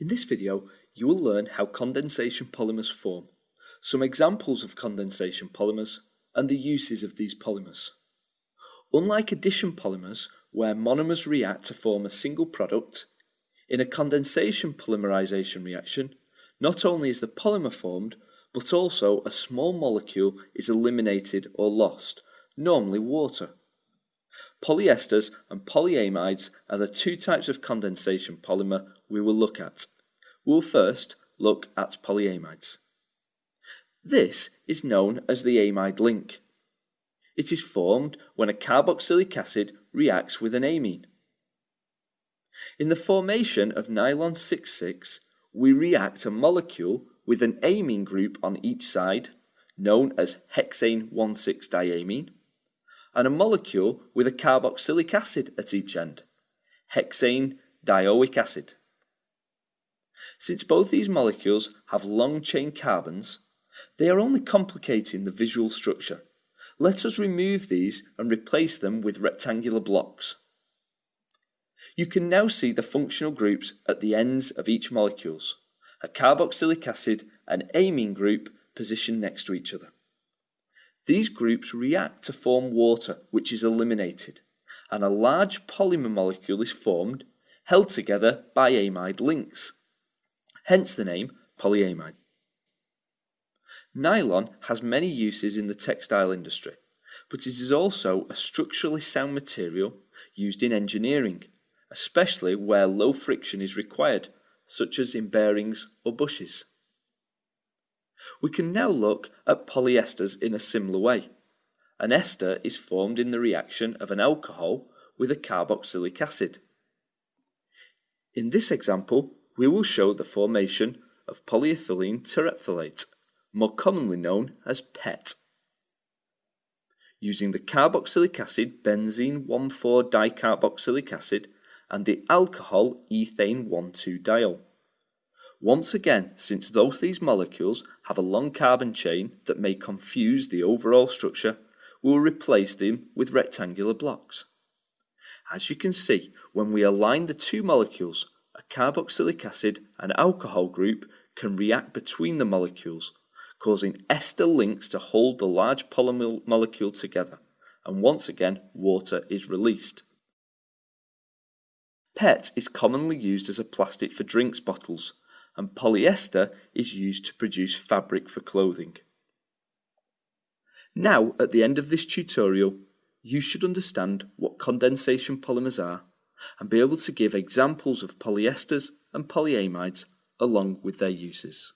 In this video, you will learn how condensation polymers form, some examples of condensation polymers, and the uses of these polymers. Unlike addition polymers, where monomers react to form a single product, in a condensation polymerization reaction, not only is the polymer formed, but also a small molecule is eliminated or lost, normally water. Polyesters and polyamides are the two types of condensation polymer we will look at. We'll first look at polyamides. This is known as the amide link. It is formed when a carboxylic acid reacts with an amine. In the formation of nylon 6,6, we react a molecule with an amine group on each side, known as hexane 1,6-diamine, and a molecule with a carboxylic acid at each end, hexane dioic acid. Since both these molecules have long chain carbons, they are only complicating the visual structure. Let us remove these and replace them with rectangular blocks. You can now see the functional groups at the ends of each molecules, a carboxylic acid and amine group positioned next to each other. These groups react to form water, which is eliminated, and a large polymer molecule is formed, held together by amide links. Hence the name polyamide. Nylon has many uses in the textile industry, but it is also a structurally sound material used in engineering, especially where low friction is required, such as in bearings or bushes. We can now look at polyesters in a similar way. An ester is formed in the reaction of an alcohol with a carboxylic acid. In this example, we will show the formation of polyethylene terephthalate, more commonly known as PET. Using the carboxylic acid benzene 1,4-dicarboxylic acid and the alcohol ethane 1,2-diol. Once again, since both these molecules have a long carbon chain that may confuse the overall structure, we will replace them with rectangular blocks. As you can see, when we align the two molecules, carboxylic acid and alcohol group can react between the molecules, causing ester links to hold the large polymer molecule together, and once again water is released. PET is commonly used as a plastic for drinks bottles, and polyester is used to produce fabric for clothing. Now, at the end of this tutorial, you should understand what condensation polymers are and be able to give examples of polyesters and polyamides along with their uses.